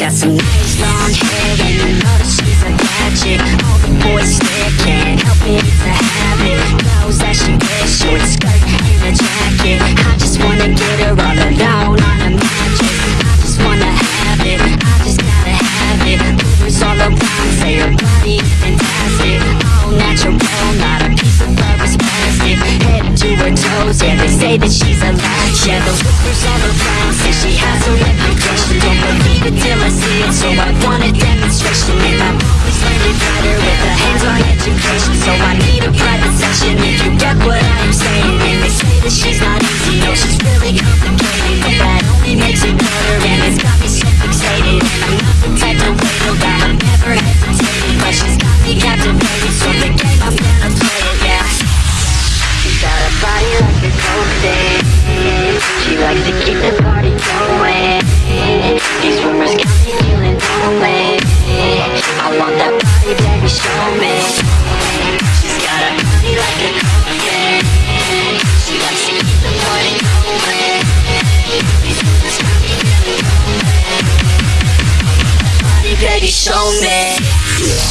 long hair and you know that she's a gadget All the boys stare, can't help it, it's a habit. Clothes that she wears, short skirt and a jacket. I just wanna get her all alone on a mattress I just wanna have it, I just gotta have it. Rumors all around say her body is fantastic. All natural, not a piece of fur is plastic. Head to her toes, yeah they say that she's a latch. Yeah the rumors all around say she has a reputation believe it I see it, so I want a demonstration. And I've always learned it better with a hands-on education. So I need a private session. If you get what I'm saying And they say that she's not easy, no she's really complicated. But that only makes it better and it's got me so fixated. I'm not the type to wait, no doubt I've never hesitated But she's got me captivated, so the game I'm gonna play it, yeah. She's got a body like a cocaine She likes to keep the baby,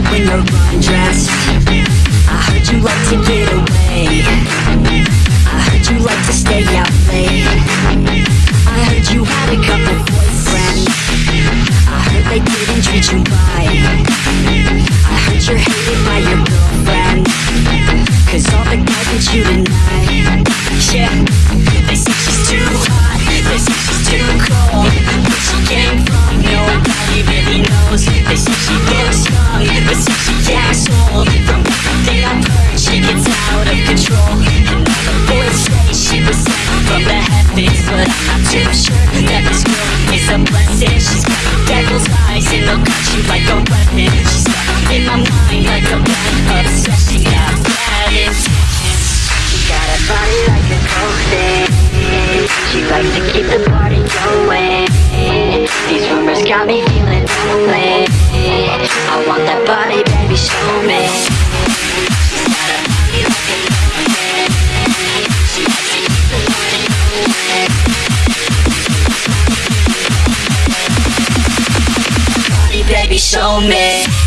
good when you're undressed I heard you like to get away But I'm too sure that this girl is a blessing. She's got devil's eyes and they'll cut you like a weapon. She's stuck in my mind like a bad obsession Got bad intentions She got a body like a cocaine She likes to keep the party going. These rumors got me feeling lonely. I want that body, baby, show me show me.